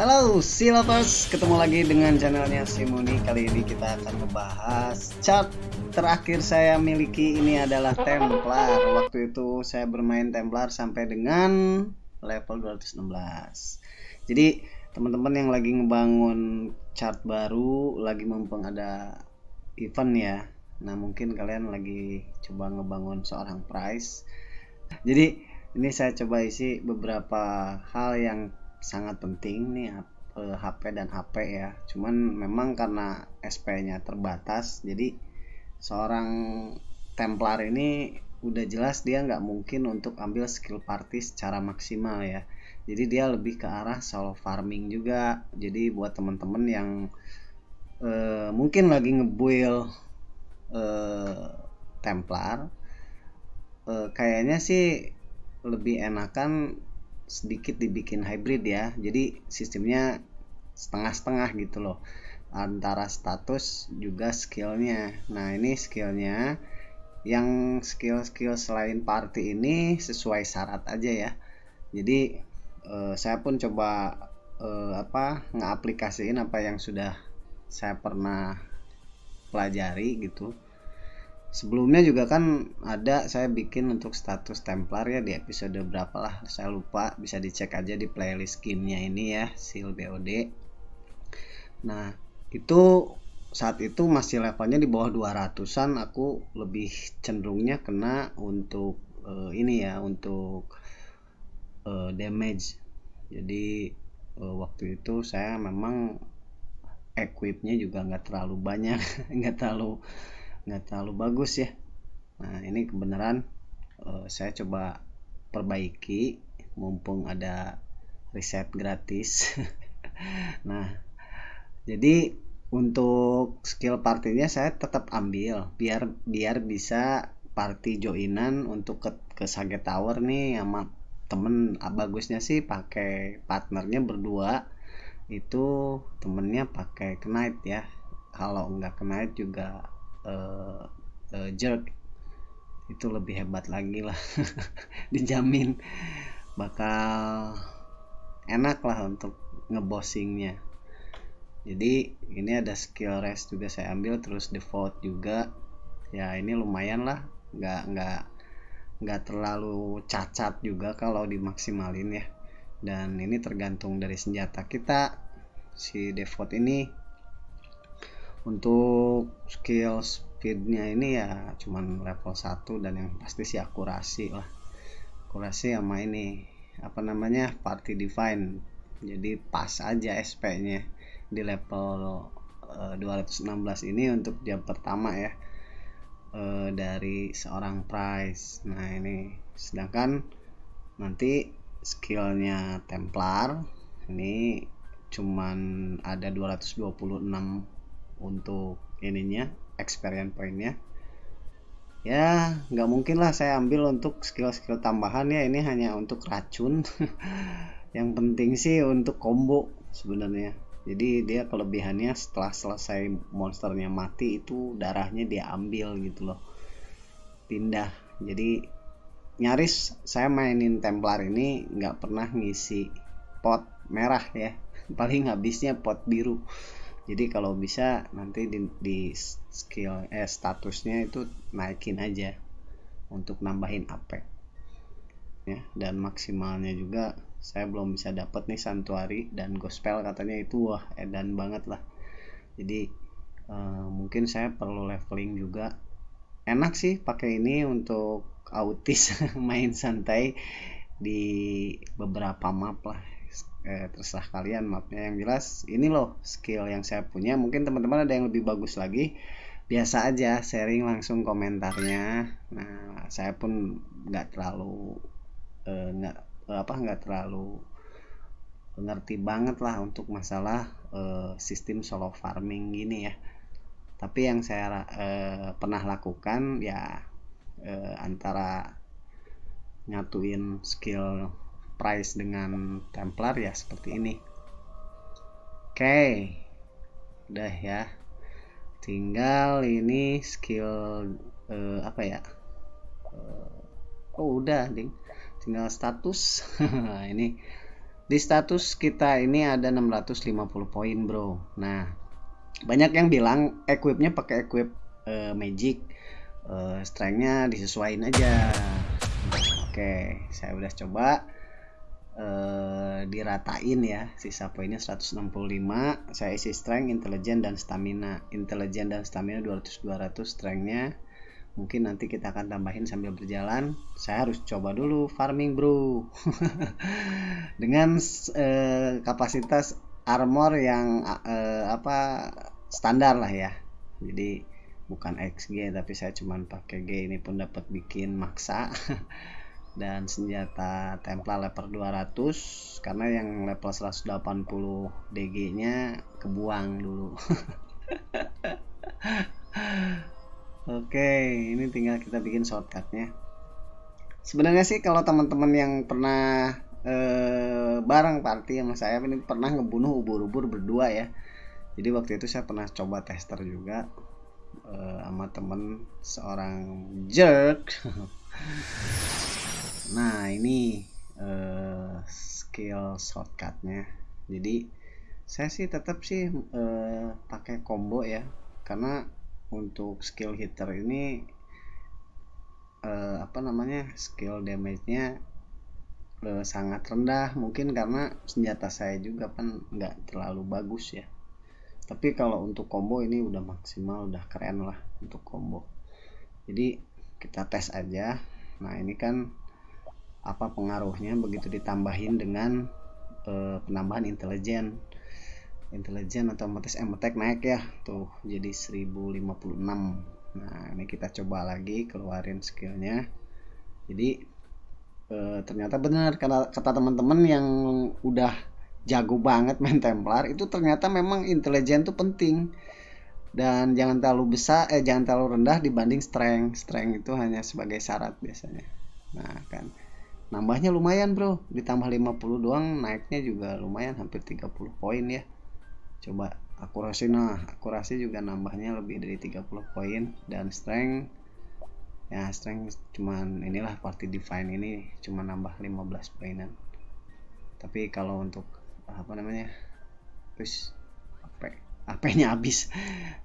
Halo Silovers, ketemu lagi dengan channelnya Simoni Kali ini kita akan membahas chart terakhir saya miliki. Ini adalah Templar. Waktu itu saya bermain Templar sampai dengan level 216 Jadi teman-teman yang lagi ngebangun chart baru Lagi mumpung ada event ya. Nah mungkin kalian lagi coba ngebangun seorang price Jadi ini saya coba isi beberapa hal yang sangat penting nih HP eh, dan HP ya. Cuman memang karena SP-nya terbatas jadi seorang Templar ini udah jelas dia nggak mungkin untuk ambil skill party secara maksimal ya. Jadi dia lebih ke arah solo farming juga. Jadi buat temen-temen yang uh, mungkin lagi ngebuild uh, Templar uh, kayaknya sih lebih enakan sedikit dibikin hybrid ya. Jadi sistemnya setengah-setengah gitu loh. Antara status juga skillnya. Nah ini skillnya. Yang skill-skill selain party ini sesuai syarat aja ya. Jadi eh, saya pun coba eh, apa ngaplikasiin apa yang sudah saya pernah pelajari gitu sebelumnya juga kan ada saya bikin untuk status Templar ya di episode berapa lah saya lupa. Bisa dicek aja di playlist gamenya ini ya seal BOD nah itu saat itu masih levelnya di bawah 200an aku lebih cenderungnya kena untuk uh, ini ya untuk uh, damage. Jadi uh, waktu itu saya memang equipnya juga nggak terlalu banyak nggak terlalu nggak terlalu bagus ya. Nah ini kebenaran uh, saya coba perbaiki. Mumpung ada riset gratis. Nah jadi untuk skill partinya saya tetap ambil biar biar bisa party joinan untuk ke, ke Sage Tower nih sama temen. Ah, bagusnya sih pakai partnernya berdua. Itu temennya pakai knight ya. Kalau nggak knight juga uh, uh, jerk. Itu lebih hebat lagi lah. Dijamin. Bakal enak lah untuk ngebossingnya. Jadi ini ada skill rest juga saya ambil terus default juga. Ya ini lumayan lah. Nggak nggak nggak terlalu cacat juga kalau dimaksimalin ya. Dan ini tergantung dari senjata kita. Si default ini untuk skill speednya ini ya cuman level 1 dan yang pasti sih akurasi lah. Akurasi sama ini apa namanya party define jadi pas aja SP nya di level uh, eh, 216 ini untuk jam pertama ya uh, dari seorang price. Nah ini sedangkan nanti skillnya Templar ini cuman ada 226 untuk ininya experience pointnya. Ya nggak mungkin lah saya ambil untuk skill-skill tambahan ya. Ini hanya untuk racun. Yang penting sih untuk combo sebenarnya. Jadi dia kelebihannya setelah selesai monsternya mati itu darahnya dia ambil gitu loh. Pindah. Jadi nyaris saya mainin Templar ini nggak pernah ngisi pot merah ya. Paling habisnya pot biru jadi kalau bisa nanti di, di skill eh statusnya itu naikin aja untuk nambahin AP ya dan maksimalnya juga saya belum bisa dapat nih santuari dan gospel katanya itu wah edan banget lah. Jadi uh, mungkin saya perlu leveling juga. Enak sih pakai ini untuk autis main santai di beberapa map lah eh, terserah kalian mapnya yang jelas. Ini loh skill yang saya punya. Mungkin teman-teman ada yang lebih bagus lagi. Biasa aja sharing langsung komentarnya. Nah saya pun nggak terlalu eh, nggak eh, apa nggak terlalu ngerti banget lah untuk masalah eh, sistem solo farming gini ya. Tapi yang saya eh, pernah lakukan ya eh, antara nyatuin skill price dengan Templar ya seperti ini. Oke okay. udah ya. Tinggal ini skill uh, apa ya? Uh, oh udah ding tinggal status. Ini di status kita ini ada 650 poin bro. Nah banyak yang bilang equipnya pakai equip uh, magic. Uh, strengthnya disesuaikan aja. Oke saya udah coba uh, diratain ya. Sisa poinnya 165 saya isi strength intelligent dan stamina. Intelligent dan stamina 200 200 strengthnya mungkin nanti kita akan tambahin sambil berjalan. Saya harus coba dulu farming bro. Dengan eh, kapasitas armor yang eh, apa standar lah ya. Jadi bukan XG tapi saya cuman pakai G. Ini pun dapat bikin maksa dan senjata Templar level 200 karena yang level 180 DG nya kebuang dulu Oke, ini tinggal kita bikin shortcutnya. Sebenarnya sih kalau teman-teman yang pernah eh, bareng party sama saya ini pernah ngebunuh ubur-ubur berdua ya. Jadi waktu itu saya pernah coba tester juga eh, sama temen seorang jerk. nah ini eh, skill shortcutnya. Jadi saya sih tetap sih eh, pakai combo ya, karena untuk skill hitter ini uh, apa namanya skill damage-nya uh, sangat rendah. Mungkin karena senjata saya juga kan nggak terlalu bagus ya. Tapi kalau untuk combo ini udah maksimal udah keren lah untuk combo. Jadi kita tes aja. Nah ini kan apa pengaruhnya begitu ditambahin dengan uh, penambahan intelijen. Intelijen otomatis attack naik ya tuh jadi 1056 nah ini kita coba lagi keluarin skillnya. Jadi e, ternyata benar kata, kata teman-teman yang udah jago banget main Templar itu ternyata memang intelijen tuh penting. Dan jangan terlalu besar eh jangan terlalu rendah dibanding strength. Strength itu hanya sebagai syarat biasanya. Nah kan nambahnya lumayan bro. Ditambah 50 doang naiknya juga lumayan hampir 30 poin ya. Coba akurasi nah akurasi juga nambahnya lebih dari 30 poin. Dan strength ya strength cuman inilah party define ini cuma nambah 15 poinan. Tapi kalau untuk apa namanya terus AP AP nya habis.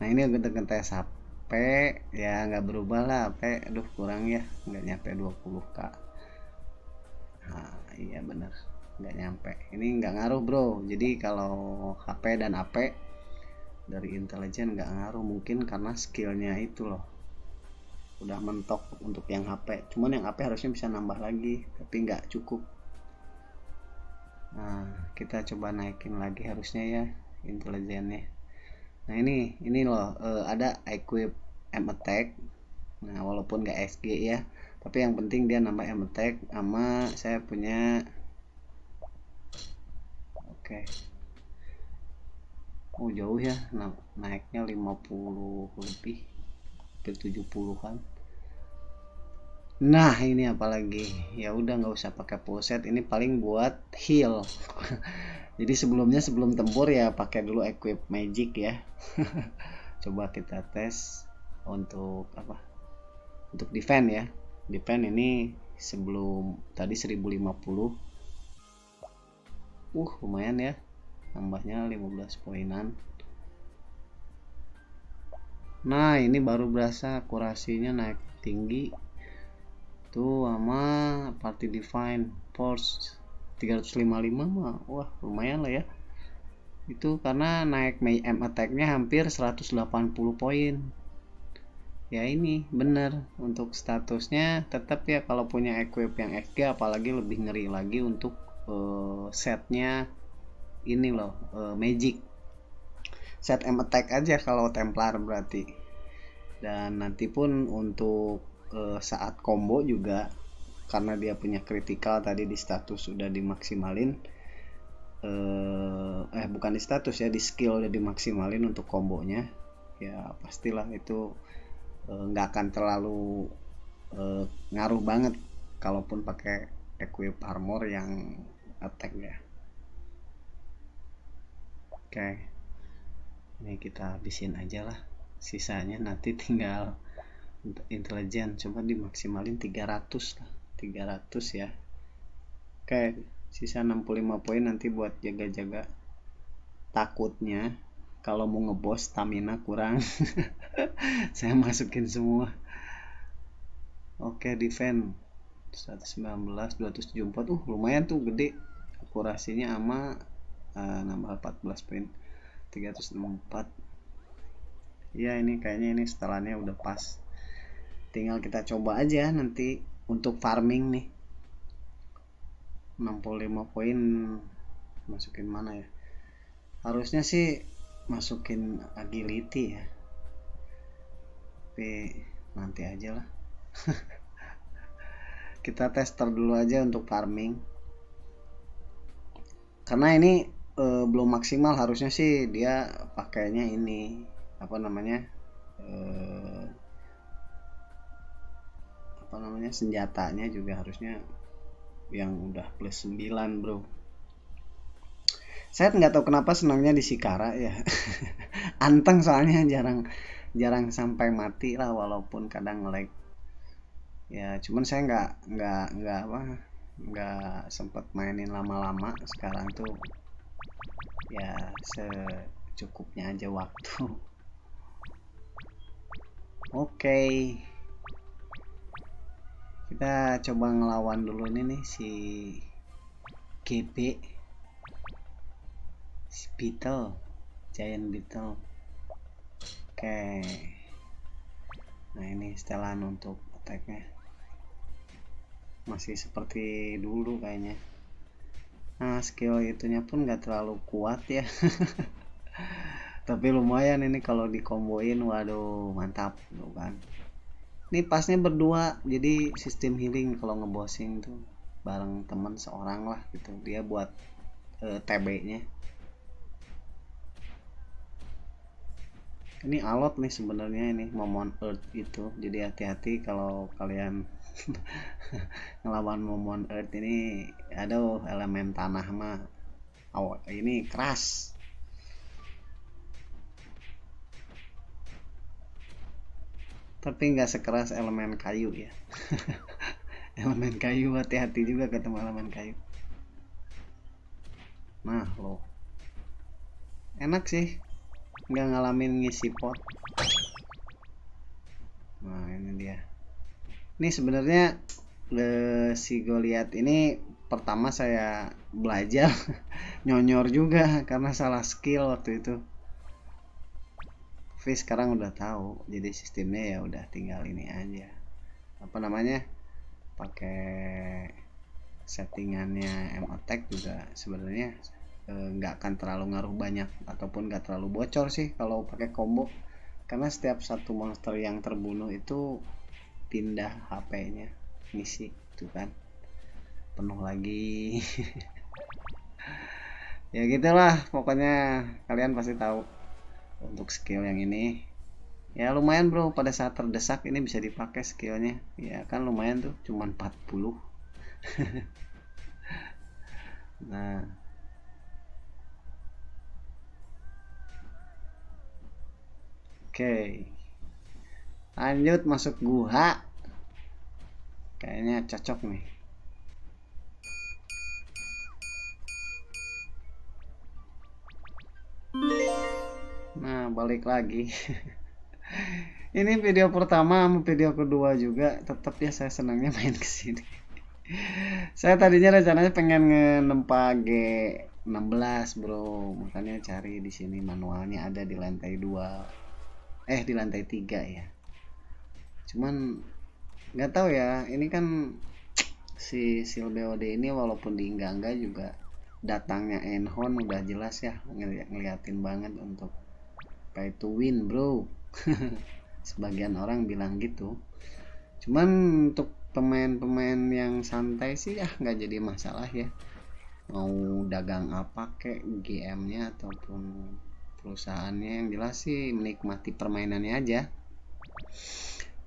Nah ini gue tes HP ya nggak berubah lah HP aduh kurang ya nggak nyampe 20k nah iya bener. Nggak nyampe. Ini nggak ngaruh bro. Jadi kalau HP dan AP dari intelijen nggak ngaruh. Mungkin karena skillnya itu loh. Udah mentok untuk yang HP cuman yang HP harusnya bisa nambah lagi tapi nggak cukup. Nah kita coba naikin lagi harusnya ya intelijennya. Nah ini ini loh uh, ada equip M attack nah walaupun nggak SG ya tapi yang penting dia nambah M attack sama saya punya oke. Oh jauh ya nah, naiknya 50 lebih ke 70-an nah ini apalagi? Ya udah nggak usah pakai set ini paling buat heal. Jadi sebelumnya sebelum tempur ya pakai dulu equip magic ya. Coba kita tes untuk apa? Untuk defend ya defend ini sebelum tadi 1050 uh lumayan ya. Tambahnya 15 poinan. Nah ini baru berasa akurasinya naik tinggi. Tuh sama party define force 355 mah wah lumayan lah ya. Itu karena naik May M attack-nya hampir 180 poin ya ini bener. Untuk statusnya tetap ya kalau punya equip yang XG apalagi lebih ngeri lagi untuk uh, setnya ini loh uh, magic. Set M attack aja kalau Templar berarti. Dan nanti pun untuk uh, saat combo juga karena dia punya critical tadi di status sudah dimaksimalin eh bukan di status ya di skill udah dimaksimalin untuk kombonya ya pastilah itu nggak uh, akan terlalu uh, ngaruh banget kalaupun pakai equip armor yang attack ya. Oke. Ini kita habisin aja lah. Sisanya nanti tinggal intelijen coba dimaksimalin 300 lah. 300 ya. Oke sisa 65 poin nanti buat jaga-jaga takutnya kalau mau ngebos stamina kurang. Saya masukin semua. Oke defend. 119 274 uh lumayan tuh gede. Akurasinya ama uh, nambah 14 poin. 364 ya ini kayaknya ini setelannya udah pas. Tinggal kita coba aja nanti untuk farming nih. 65 poin masukin mana ya? Harusnya sih masukin agility ya. Tapi nanti aja lah. Kita tester dulu aja untuk farming. Karena ini e, belum maksimal harusnya sih dia pakainya ini apa namanya e, apa namanya senjatanya juga harusnya yang udah plus 9 bro saya nggak tahu kenapa senangnya di Sikara ya. Anteng soalnya jarang jarang sampai mati lah walaupun kadang ngelag ya cuman saya nggak nggak nggak apa nggak sempat mainin lama-lama. Sekarang tuh ya secukupnya aja waktu. Oke. Okay. kita coba ngelawan dulu ini nih si GB Beetle. Giant Beetle. Oke. Nah ini setelan untuk attacknya. Masih seperti dulu kayaknya. Nah skill itunya pun gak terlalu kuat ya. Tapi lumayan ini kalau dikomboin waduh mantap tuh kan. Ini pasnya berdua jadi sistem healing kalau ngebosing tuh bareng teman seorang lah gitu. Dia buat uh, eh, TB nya ini alot nih sebenarnya ini momon earth itu. Jadi hati-hati kalau kalian ngelawan momon earth ini aduh elemen tanah mah oh ini keras. Tapi nggak sekeras elemen kayu ya. Elemen kayu hati-hati juga ketemu elemen kayu. Nah lo enak sih nggak ngalamin ngisi pot. Nah ini dia. Ini sebenarnya si Goliath ini pertama saya belajar nyonyor juga karena salah skill waktu itu. Tapi sekarang udah tahu jadi sistemnya ya udah tinggal ini aja. Apa namanya? Pakai settingannya M attack juga sebenarnya Eh, nggak akan terlalu ngaruh banyak ataupun nggak terlalu bocor sih kalau pakai combo. Karena setiap satu monster yang terbunuh itu pindah HP-nya misi itu kan. Penuh lagi. Ya gitulah pokoknya kalian pasti tahu untuk skill yang ini. Ya lumayan bro pada saat terdesak ini bisa dipakai skillnya. Ya kan lumayan tuh cuman 40 nah Oke. Lanjut masuk gua. Kayaknya cocok nih. Nah, balik lagi. Ini video pertama sama video kedua juga tetap ya saya senangnya main ke sini. saya tadinya rencananya pengen ngenempa G16, Bro. Makanya cari di sini manualnya ada di lantai 2 eh di lantai tiga ya. Cuman nggak tahu ya ini kan si sil BOD ini walaupun di enggak juga datangnya Enhon udah jelas ya ngeli ngeliatin banget untuk pay to win bro. Sebagian orang bilang gitu. Cuman untuk pemain-pemain yang santai sih ya nggak jadi masalah ya. Mau dagang apa kek GM-nya ataupun perusahaannya yang jelas sih menikmati permainannya aja.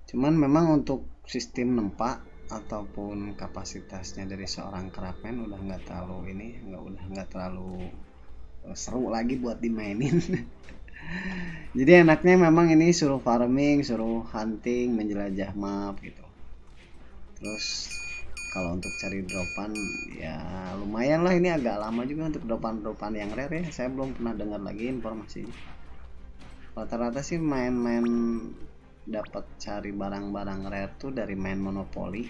Cuman memang untuk sistem nempak ataupun kapasitasnya dari seorang kerapen udah nggak terlalu ini nggak udah nggak terlalu eh, seru lagi buat dimainin. Jadi enaknya memang ini suruh farming suruh hunting menjelajah map gitu. Terus kalau untuk cari dropan ya lumayan lah. Ini agak lama juga untuk dropan-dropan yang rare ya. Saya belum pernah dengar lagi informasinya rata-rata sih main-main dapat cari barang-barang rare tuh dari main monopoli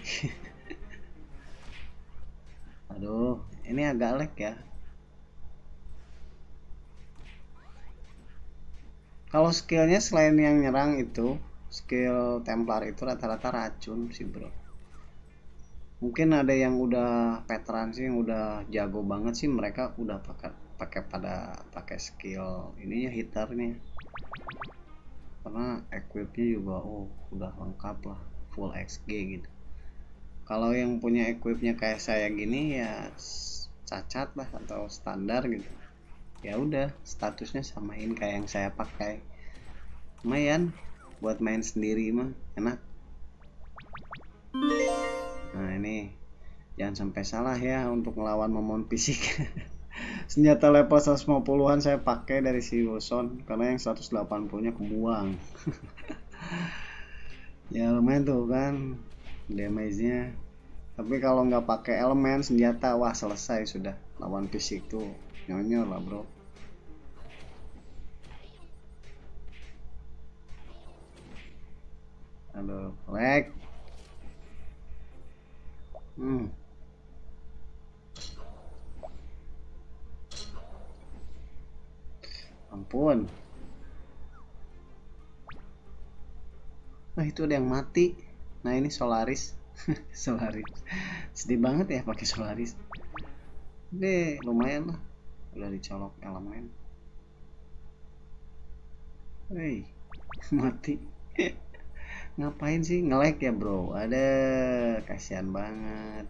aduh ini agak lag ya. Kalau skillnya selain yang nyerang itu skill Templar itu rata-rata racun sih bro mungkin ada yang udah veteran sih yang udah jago banget sih mereka udah pakai pakai pada pakai skill ininya hitarnya. Karena equipnya juga oh udah lengkap lah full XG gitu. Kalau yang punya equipnya kayak saya gini ya cacat lah atau standar gitu. Ya udah statusnya samain kayak yang saya pakai. Lumayan buat main sendiri mah enak nah ini jangan sampai salah ya untuk melawan momon fisik senjata level 150-an saya pakai dari si Wilson karena yang 180 nya kebuang ya lumayan tuh kan damage nya tapi kalau nggak pakai elemen senjata wah selesai sudah. Lawan fisik tuh nyonyor lah bro. Aduh lag Hmm. Ampun. Nah, itu ada yang mati. Nah, ini Solaris. Solaris. Sedih banget ya pakai Solaris. Ini lumayan lah. Udah dicolok elemen. Hei, mati ngapain sih? Nge-like ya bro? Ada. Kasihan banget.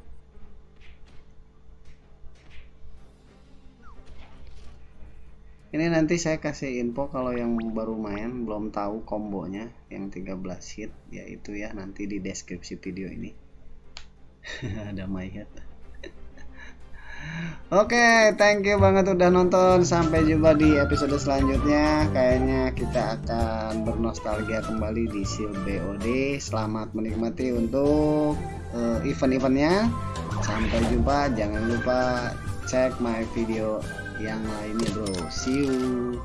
Ini nanti saya kasih info kalau yang baru main belum tahu kombonya yang 13 hit yaitu ya nanti di deskripsi video ini. Ada mayat Oke, okay, thank you banget udah nonton. Sampai jumpa di episode selanjutnya. Kayaknya kita akan bernostalgia kembali di Seal BOD. Selamat menikmati untuk uh, event-eventnya. Sampai jumpa. Jangan lupa cek my video yang lainnya, bro. See you.